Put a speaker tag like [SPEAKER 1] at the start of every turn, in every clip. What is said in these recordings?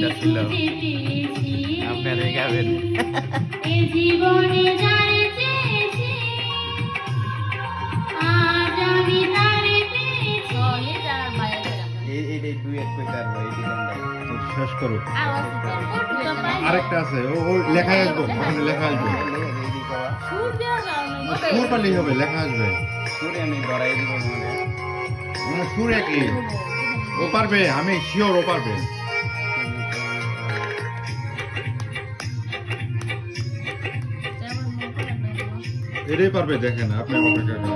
[SPEAKER 1] ছবি এটা ছিল। আপনারা গাবেন
[SPEAKER 2] জীবনে
[SPEAKER 3] শেষ করো। আরেকটা আছে ও লেখায় আসব ওখানে লেখা আসবে। সুর পারলেই হবে লেখা আসবে।
[SPEAKER 1] সুরে আমি ধরাই দিব মানে
[SPEAKER 3] সুর একই। ও পারবে আমি শিওর ও পারবে। এটাই পারবে দেখেন আপনি অপেক্ষা করেন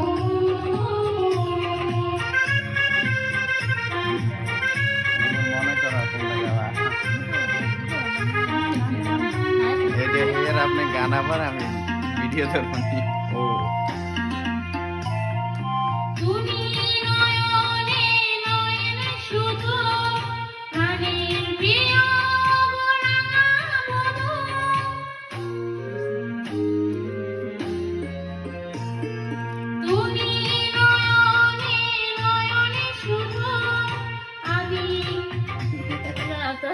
[SPEAKER 1] আপনি গান আবার আমি ভিডিও ধরবো
[SPEAKER 3] ও।